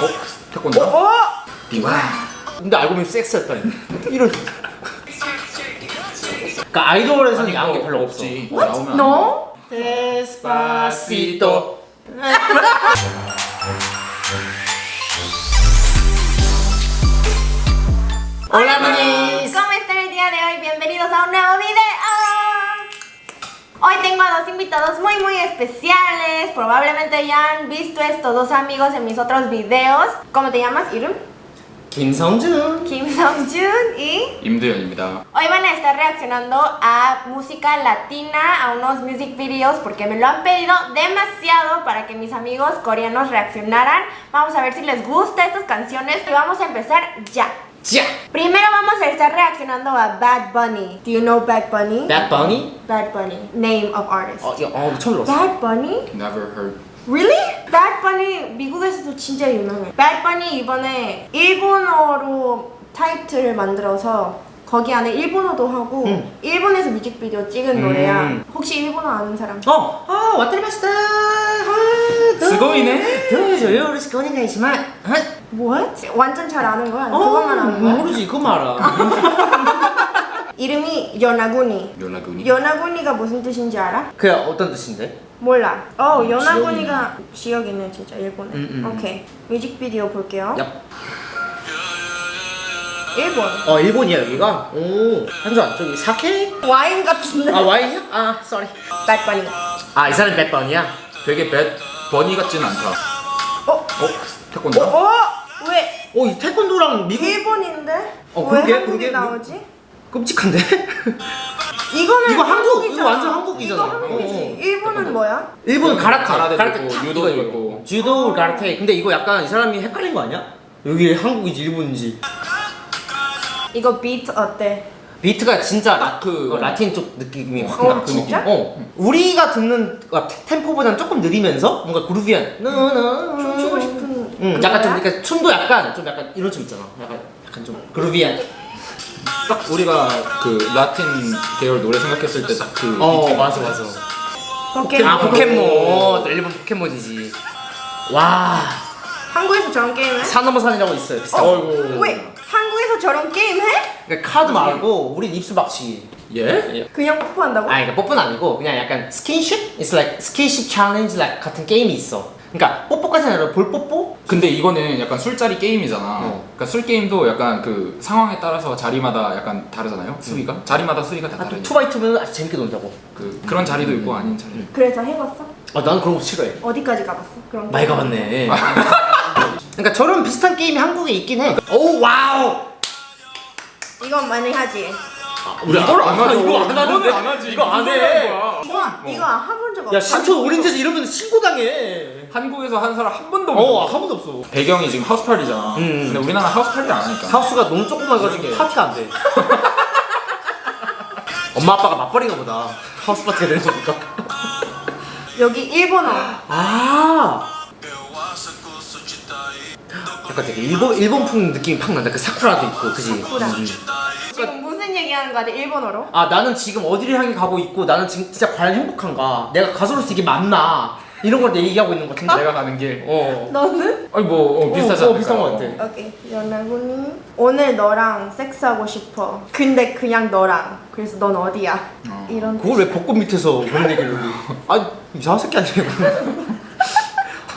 어? 태권도? 어? 비와 근데 알고 보면 섹스였다니 이런 그러니까 아이돌에서는 야한 게 별로 없어 없지 What? 나오면 No? 데스파시토 Hola, manis. ¿Cómo está el día de hoy? Bienvenidos a un nuevo video. Hoy tengo a dos invitados muy muy especiales. Probablemente ya han visto estos dos amigos en mis otros videos. ¿Cómo te llamas, Irum? 김성준 Kim Song-jun y... 임두현입니다 Hoy van a estar reaccionando a música latina, a unos music videos, porque me lo han pedido demasiado para que mis amigos coreanos reaccionaran. Vamos a ver si les gusta estas canciones y vamos a empezar ya. 자! Primero vamos a estar reaccionando a Bad Bunny. Do you know Bad Bunny? Bad Bunny? Bad Bunny. Name of artist. 어, 이거, 어 처음 들었어 Bad Bunny? Never heard Really? Bad Bunny 미국에서도 진짜 유명해. Bad Bunny 이번에 일본어로 타이틀을 만들어서 거기 안에 일본어도 하고 음. 일본에서 뮤직비디오 찍은 음. 노래야. 혹시 일본어 아는 사람? 어! 아 왔다리마시다 아. 도저요 우리 고니가이시 마 What? 완전 잘 아는 거야? 어 그것만 아는 거야? 모르지 그거만 알아 이름이 연하구니. 연락은이 연하구니가 무슨 뜻인지 알아? 그게 어떤 뜻인데? 몰라. 어, 요나구니가 지역이네 진짜 일본에. 음, 음. 오케이. 뮤직비디오 볼게요. 야. 일본. 어 일본이야 여기가? 오 한잔 저기 사케? 와인 같은데. 아 와인이야? 아 sorry Bad Bunny. 아 이 사람 배드 버니야? 되게 배 버니 같진 않다 어? 어? 태권도? 어? 왜? 어, 이 태권도랑 미국 일본인데? 어, 왜 그러게, 한국에 그러게. 나오지? 끔찍한데? 이거는 이거 한국, 한국이잖아. 이거 완전 한국이잖아. 이거 한국이지. 어, 어. 일본은 뭐야? 일본은 가라테, 가라테도 있고, 탁 유도도 이거, 있고. 주도 가라테. 근데 이거 약간 이 사람이 헷갈린 거 아니야? 여기 한국이지 일본인지. 이거 비트 어때? 비트가 진짜 라, 그- 어, 라틴 쪽 느낌이 확 어, 나. 그 진짜? 느낌. 어. 우리가 듣는 템포보다는 조금 느리면서 뭔가 그루비한. 춤추고 싶은 응, 약간 좀 그거야? 그러니까 춤도 약간 좀 약간 이런 춤 있잖아. 약간 약간 좀 groovy한. 딱 우리가 그 라틴 계열 노래 생각했을 때 딱그 어, 맞아 맞아. 포켓몬. 아 포켓몬. 또 일본 포켓몬이지. 와. 한국에서 저런 게임 해? 산 넘어 산이라고 있어요. 비슷한 거. 어이구 왜? 한국에서 저런 게임 해? 그러니까 카드 말고 우린 입술 박치기. 예? 그냥 뽀뽀한다고? 아니 그러니까 뽀뽀는 아니고 그냥 약간 스킨십? It's like 스킨십 challenge like 같은 게임이 있어. 그러니까 뽀뽀까지는 아니라 볼 뽀뽀? 근데 이거는 약간 술자리 게임이잖아 어. 그러니까 술 게임도 약간 그 상황에 따라서 자리마다 약간 다르잖아요 수위가 자리마다 수위가 다 아, 또 다르니까 two by two면 아주 재밌게 놀자고. 그, 그런 자리도 있고 아닌 자리 그래서 해봤어? 아 나는 그런 거 싫어해. 어디까지 가봤어? 그런 많이? 가봤네. 그러니까 저런 비슷한 게임이 한국에 있긴 해. 오 wow. 이건 많이 하지? 우리 이걸 안 하죠. 이거 안 하는데. 안 하지. 이거 안 해. 거야? 이거 이거 해본 적 없어 야 신촌 오렌지에서 이러면 신고당해. 한국에서 한 사람 한 번도 어, 없어 한 번도 없어. 배경이 지금 하우스파티잖아 음. 근데 우리나라 하우스파티를 안 하니까 하우스가 너무 조그마해가지고. 파티가 안 돼. 엄마 아빠가 맞벌이가 보다. 하우스 파티가 되는 거니까. 여기 일본어 아. 약간 되게 일본 일본풍 느낌이 팍 난다. 그 사쿠라도 있고, 그지? 사쿠라. 음. 지금 무슨 얘기하는 거야 일본어로? 아 나는 지금 어디를 향해 가고 있고 나는 지금 진짜 과연 행복한가? 내가 가수로서 이게 맞나? 이런 걸 얘기하고 있는 것 같은데. 내가 가는 길 어. 너는? 아니 뭐 어, 비슷하지 어, 않을까 비슷한 것 같아. 오케이 연하군이 오늘 너랑 섹스하고 싶어 근데 그냥 너랑 그래서 넌 어디야? 어. 이런 그걸 왜 벚꽃 밑에서 그런 얘기를? 아니 이상한 새끼 아니에요?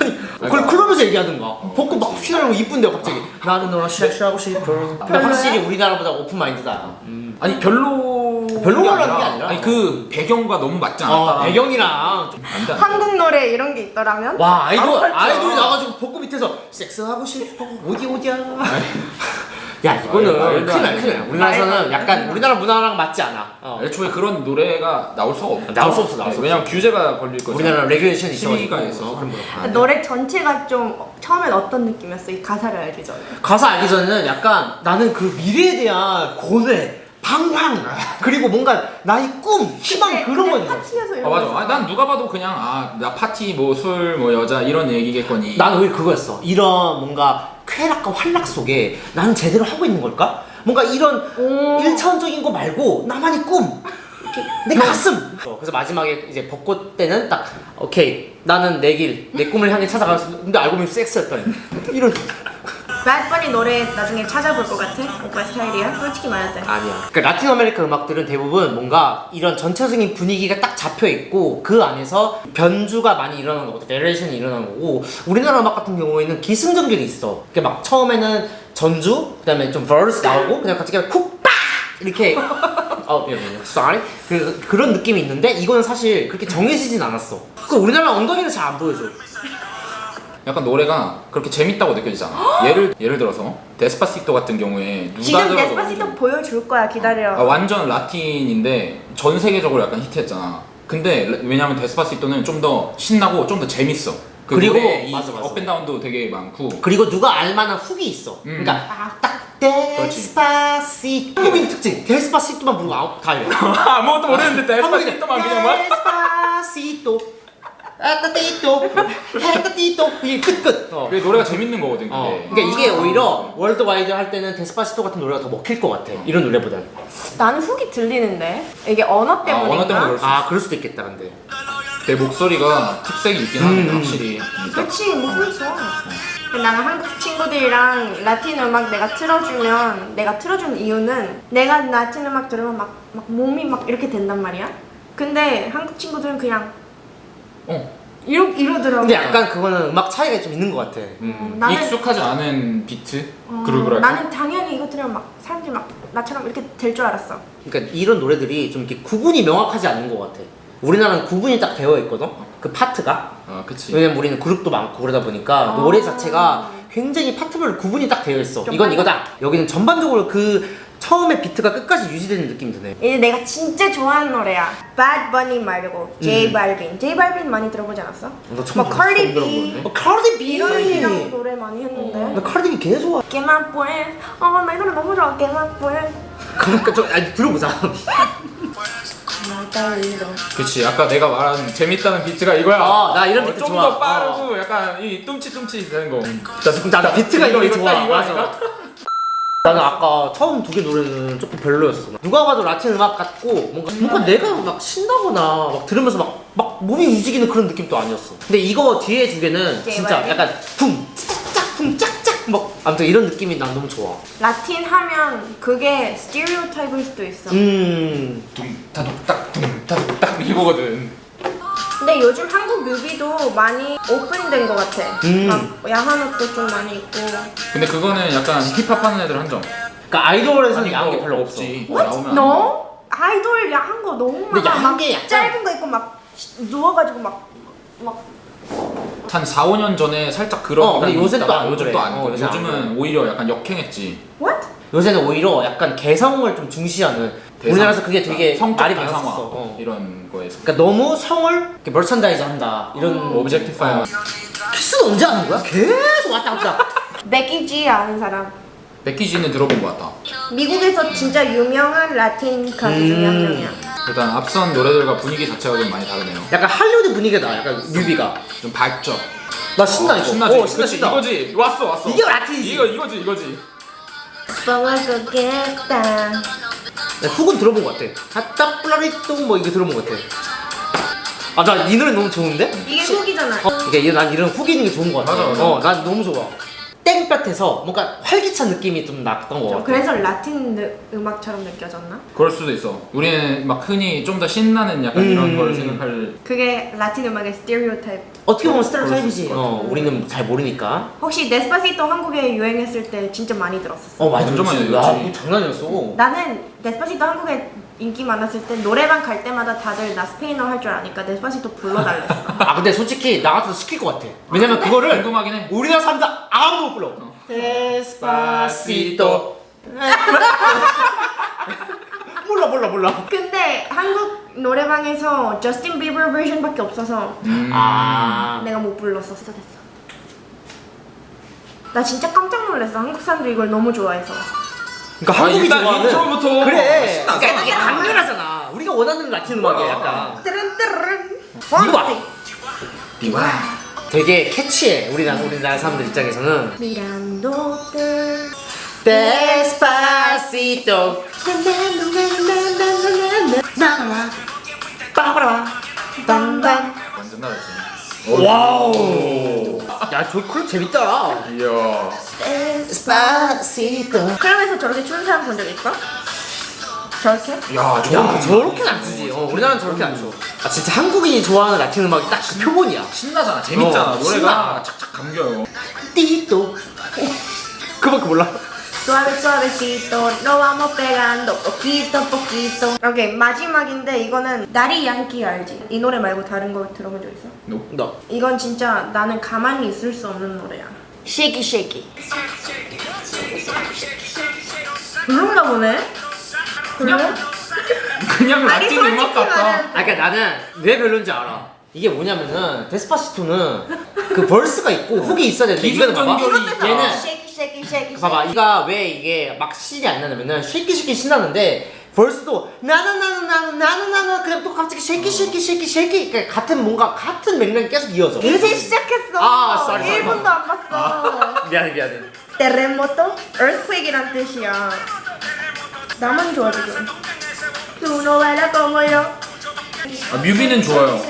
아니 그걸 클럽에서 얘기하든가 벚꽃 막 휘날리고 이쁜데 갑자기 나는 너랑 섹스하고 싶어. 근데? 확실히 우리나라보다 오픈 마인드다. 음. 아니 별로 별로라는 게 아니라. 아니 그 배경과 너무 맞지 않았다 아 배경이랑 좀- 안돼 한국 노래 이런 게 있더라면? 와 아이돌 할줄 아이돌이 알아. 나와가지고 벚꽃 밑에서 섹스하고 싶어 어디 어디야 야 이거는 말도 큰일 안나 돼. 큰일 나 우리나라에서는 약간 우리나라 문화랑 맞지 않아 어. 애초에 그런 노래가 나올 수가 없죠 나올 수 없어, 나올 수 없어. 왜냐면 규제가 걸릴 거죠 우리나라 regulation이 있어가지고. 어, 그런 돼. 노래 전체가 좀 처음엔 어떤 느낌이었어? 이 가사를 알기 전에 가사 알기 전에는 약간 나는 그 미래에 대한 고뇌 방황. 그리고 뭔가 나의 꿈 희망 근데- 그런 근데 거죠 파티에서 아 이런 맞아 거 아니, 난 누가 봐도 그냥 아 나 파티 뭐 술뭐 여자 이런 얘기겠거니. 나는 오히려 그거였어. 이런 뭔가 쾌락과 활락 속에 나는 제대로 하고 있는 걸까? 뭔가 이런 오. 일차원적인 거 말고 나만의 꿈. 내 가슴. 어, 그래서 마지막에 이제 벚꽃 때는 딱 오케이. 나는 내 길 내 꿈을 향해 찾아가서 근데 알고 보면 섹스였더니. 이런 배드버니 노래 나중에 찾아볼 것 같아? 오빠 스타일이야? 솔직히 말할 때 아니야. 그러니까 라틴 아메리카 음악들은 대부분 뭔가 이런 전체적인 분위기가 딱 잡혀 있고 그 안에서 변주가 많이 일어나는 거거든. variation이 일어나는 거고 우리나라 음악 같은 경우에는 기승전결이 있어. 그게 막 처음에는 전주, 그 다음에 좀 verse 나오고 그냥 갑자기 hook 빡 이렇게 어, 미안해요. sorry. 그, 그런 느낌이 있는데 이거는 사실 그렇게 정해지진 않았어. 그 우리나라 엉덩이는 잘 안 보여줘. 약간 노래가 그렇게 재밌다고 느껴지잖아. 예를 예를 들어서 데스파시토 같은 경우에 누가 지금 데스파시토 좀- 보여줄 거야 기다려 아, 완전 라틴인데 전 세계적으로 약간 히트했잖아. 근데 라- 왜냐면 데스파시토는 좀 더 신나고 좀 더 재밌어. 그 그리고- 맞아, 맞아. up and down도 되게 많고 그리고 누가 알만한 hook이 있어. 음. 그러니까 딱 데스파시토 한국인 특징 데스파시토만 부르고 아웃 다 이래. 아무것도 모르는데 데스파시토만 그냥 막 데스파시토 에따띠토 에따띠토 이게 끝끝 어. 그게 노래가 재밌는 거거든. 그게. 어. 그러니까 이게 오히려 worldwide 할 때는 데스파시토 같은 노래가 더 먹힐 것 같아 이런 노래보단 나는 hook이 들리는데 이게 언어 때문인가? 언어 때문에 그럴 수아 그럴 수도 있겠다 근데 내 목소리가 특색이 있긴 하는데 음. 확실히. 그러니까 그렇지 목소리 좋아 근데 나는 한국 친구들이랑 라틴 음악 내가 틀어주면 내가 틀어준 이유는 내가 라틴 음악 들으면 막, 막 몸이 막 이렇게 된단 말이야 근데 한국 친구들은 그냥 어. 이러, 이러더라고 근데 약간 그거는 음악 차이가 좀 있는 것 같아 음, 나는- 익숙하지 않은 비트 어, 그룹이랄까. 나는 당연히 이거 들으면 막 사람들이 막 나처럼 이렇게 될 줄 알았어 그러니까 이런 노래들이 좀 이렇게 구분이 명확하지 않은 것 같아 우리나라는 구분이 딱 되어 있거든 그 파트가 아, 그치. 왜냐면 우리는 그룹도 많고 그러다 보니까 아. 노래 자체가 굉장히 파트별로 구분이 딱 되어 있어 좀 이건? 이거다 여기는 전반적으로 그 처음에 비트가 끝까지 유지되는 느낌이 드네 이제 내가 진짜 좋아하는 노래야 Bad Bunny 말고 J 음. Balvin J Balvin 많이 들어보지 않았어? 나 처음 막 Cardi B. 어, 카르디 B 이런 이런 노래 많이 했는데 나 카르디 B 개 좋아 Que más pues 어나 이 노래 너무 좋아 Que más pues 그러니까 좀 아니 들어보자 그치. 아까 내가 말한 재밌다는 비트가 이거야. 어, 나 이런 비트 좀 좋아. 더 빠르고 약간 이 뚱치뚱치 되는 거. 나, 나 비트가 이거, 이거 좋아 딱 이거야, 이거? 나는 아까 처음 두 개 노래는 조금 별로였어. 누가 봐도 라틴 음악 같고 뭔가 뭔가 내가 막 신나거나 막 들으면서 막, 막 몸이 움직이는 그런 느낌도 아니었어. 근데 이거 뒤에 두 개는 네, 진짜. 약간 쿵 짝짝 쿵 짝짝 막 아무튼 이런 느낌이 난 너무 좋아. 라틴 하면 그게 스티리오타입일 수도 있어. 음. 둥타둑딱 둥타둑딱 이거거든. 근데 요즘 한국 뮤비도 많이 오픈된 것 같아 음. 막 야한 옷도 좀 많이 있고 근데 그거는 약간 힙합 하는 애들 한정. 그러니까 아이돌에서는 야한 게뭐 별로 없어 없지. What? 나오면. 너? 아이돌 야한 거 너무 근데 많아 야한 막게 약간- 짧은 거 있고 막 누워가지고 막 막 한 4, 5년 전에 살짝 그런 어, 근데 요새 또 있다가 안 요즘 그래. 또안 어, 요즘은 오히려 약간 역행했지. What? 요새는 오히려 약간 개성을 좀 중시하는 대상- 우리나라에서 그게 되게 성적 말이 대상화 많았었어 어. 이런 거에서. 그러니까 너무 성을 이렇게 merchandise 한다 이런 objectify. 키스는 언제 하는 거야? 계속 왔다 갔다 G 아는 사람 Becky G는 들어본 것 같다. 미국에서 진짜 유명한 라틴 가수 중에 한 음. 명이야 일단 앞선 노래들과 분위기 자체가 좀 많이 다르네요. 약간 할리우드 분위기가 나 약간 뮤비가 좀 밝죠. 나 신나 이거 신나지. 어, 신나 그치, 신나 이거지. 왔어 왔어. 이게 라틴이지. 이거 이거지 이거지. 뻥하겠다. 나 hook은 들어본 것 같아. 하따 플라리또 뭐 이거 들어본 것 같아. 아나 이 노래 너무 좋은데? 이게 hook이잖아. 어, 이게 난 이런 hook 있는 게 좋은 것 같아. 맞아, 맞아. 어, 난 너무 좋아 땡볕에서 뭔가 활기찬 느낌이 좀 났던 것 같아 그래서 라틴 느- 음악처럼 느껴졌나? 그럴 수도 있어. 우리는 막 흔히 좀 더 신나는 약간 음. 이런 걸 생각할. 그게 라틴 음악의 스테레오타입 어떻게 보면 것 어. 우리는 잘 모르니까 혹시 Despacito 한국에 유행했을 때 진짜 많이 들었었어 어 많이 완전 많이 들었지. 야, 들었지. 이거 장난이 아니었어 나는 Despacito 한국에 인기 많았을 때 노래방 갈 때마다 다들 나 스페인어 할 줄 아니까 Despacito 불러달랬어. 아 근데 솔직히 나 같아도 시킬 것 같아. 왜냐면 그거를 궁금하긴 해. 우리나라 사람들 아무도 못 불러. Despacito. 몰라 몰라 몰라. 근데 한국 노래방에서 저스틴 비버 버전밖에 없어서 음. 아. 내가 못 불렀었어 됐어. 나 진짜 깜짝 놀랐어. 한국 사람들이 이걸 너무 좋아해서 그러니까 아, 한국이 좋아하는 intro부터 그래. 그러니까 이게 강렬하잖아. 우리가 원하는 라틴 음악이야 약간. 뜨른뜨른 이거 봐봐. 되게 catchy해 우리나라 우리나라 사람들 입장에서는. mirándote Despacito 나나나 빠바라 딴딴 완전 난리지. Wow 야저 클럽 재밌다 이야. Despacito 클럽에서 저렇게 추는 사람 본 적 있어? 저렇게? 야, 야 저렇게는 안 추지 어, 우리나라는 저렇게 안 춰. 아 진짜 한국인이 좋아하는 라틴 음악이 딱 그 표본이야 신나잖아. 재밌잖아. 어, 노래가 신나. 착착 감겨요. cito 그밖에 몰라 Suave suavecito, no vamos pegando poquito poquito. 오케이 마지막인데 이거는 나리 양키 알지? 이 노래 말고 다른 거 들어본 적 있어? 노. 너 이건 진짜 나는 가만히 있을 수 없는 노래야. Shaky shaky. 별론가 보네. 별로? 그냥 라틴 음악 같다. 아 그러니까 나는 왜 별론지 알아 이게 뭐냐면은 데스파시토는 그 verse가 있고 hook이 있어야 되는데 이거는 봐봐. 얘는 Shaky shaky shaky. 봐봐 이가 왜 이게 막 신이 안 나냐면은 shaky shaky 신나는데 verse도 나는 나는 나는 나는 나는 그냥 또 갑자기 shaky shaky shaky shaky 그러니까 같은 뭔가 같은 맥락이 계속 이어져 이제 시작했어. 아, sorry. 1분도 안 봤어. 미안해 미안해 terremoto, earthquake이란 뜻이야. 나만 좋아 지금. Bailas como yo. 아, 뮤비는 좋아요.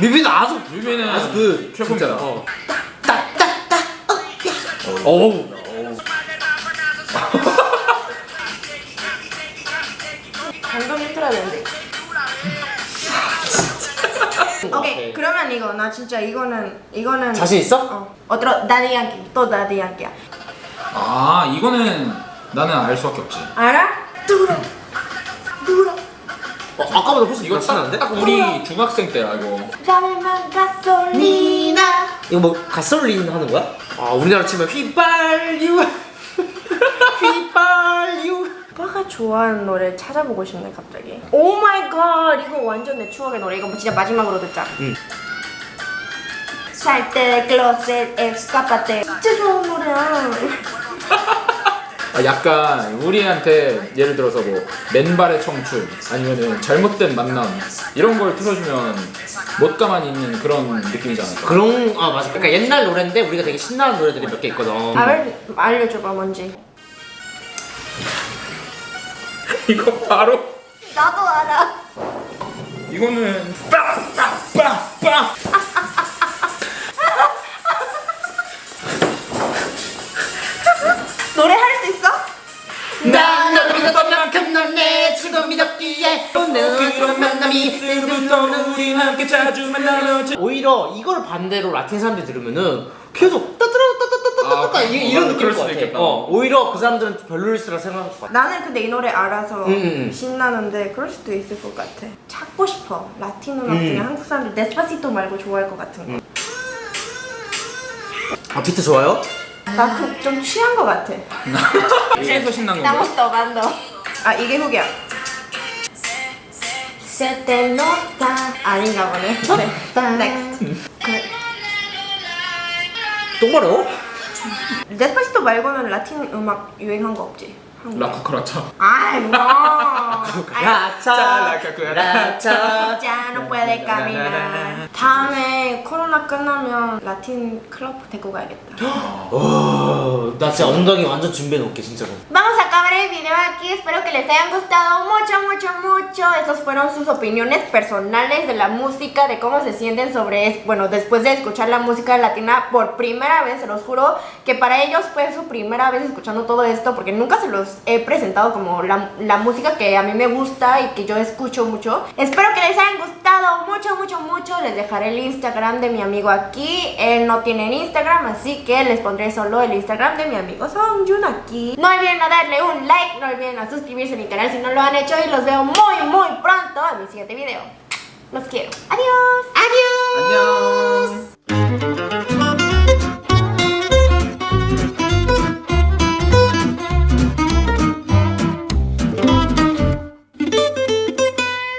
뮤비는 아주 뮤비는 아주 그 최고입니다. 진짜, 어. 어우 방금 힘들어야 되는데. 오케이, 그러면 이거 나 진짜 이거는 이거는 자신 있어? 어. 어들어 나디 양키 또 나디 양키야. 아, 이거는 나는 알 수밖에 없지. 알아? 뚜러. 어, 아까보다 훨씬 이거 신나는데? 딱, 딱 우리 중학생 때야, 이거. Dame gasolina. 이거 뭐 가솔린 하는 거야? 아 우리나라 치면 휘발유 휘발유 오빠가 좋아하는 노래 찾아보고 싶네 갑자기. oh my god 이거 완전 내 추억의 노래. 이거 뭐 진짜 마지막으로 듣자. 응. Del closet, escápate. 진짜 좋아하는 노래야. 아, 약간 우리한테 예를 들어서 뭐 맨발의 청춘 아니면은 잘못된 만남 이런 걸 틀어주면 못 가만히 있는 그런 느낌이잖아. 그런 아 맞아 그러니까 옛날 노래인데 우리가 되게 신나는 노래들이 몇 개 있거든 알 알려줘봐 뭔지. 이거 바로 나도 알아. 이거는 빠빠빠빠 노래 할 수 있어? 난 너를 믿었던 만큼 넌내 친구 믿었기에 그런 만남이 그때부터는 우리 함께 자주 만나러 오히려 이걸 반대로 라틴 사람들이 들으면은 계속 따따라따따따따따 아, 이- 이런 어, 느낌일 것 같아 있겠다. 어, 오히려 그 사람들은 별로일 수라 생각할 것 같아 나는 근데 이 노래 알아서 음, 음. 신나는데 그럴 수도 있을 것 같아. 찾고 싶어. 라틴 음악 음. 중에 한국 사람들 데스파시토 말고 좋아할 것 같은 거. 아 비트 좋아요? 나그좀 취한 것 같아. 취해서 신난 건가? Estamos tomando. 아 이게 hook이야. Se te nota. 아닌가 보네. 네. Next. 그 똥마려? Despacito 말고는 라틴 음악 유행한 거 없지? La cucaracha 아이 뭐. 라차 라차. 라차 Ya no puede caminar. 다음에 코로나 끝나면 라틴 클럽 데리고 가야겠다. 어, 나 진짜 엉덩이 완전 준비해 놓을게 진짜로 acabar video aquí. Espero que les hayan gustado mucho, mucho, mucho. Estas fueron sus opiniones personales de la música, de cómo se sienten sobre, bueno, después de escuchar la música latina por primera vez. Se los juro que para ellos fue su primera vez escuchando todo esto, porque nunca se los he presentado como la, la música que a mí me gusta y que yo escucho mucho. Espero que les hayan gustado mucho, mucho, mucho. Les dejaré el Instagram de mi amigo aquí. Él no tiene Instagram, así que les pondré solo el Instagram de mi amigo Songjun aquí. No olviden a darle un like, no olviden a suscribirse a mi canal si no lo han hecho y los veo muy, muy pronto en mi siguiente video. Los quiero. Adiós. Adiós. 안녕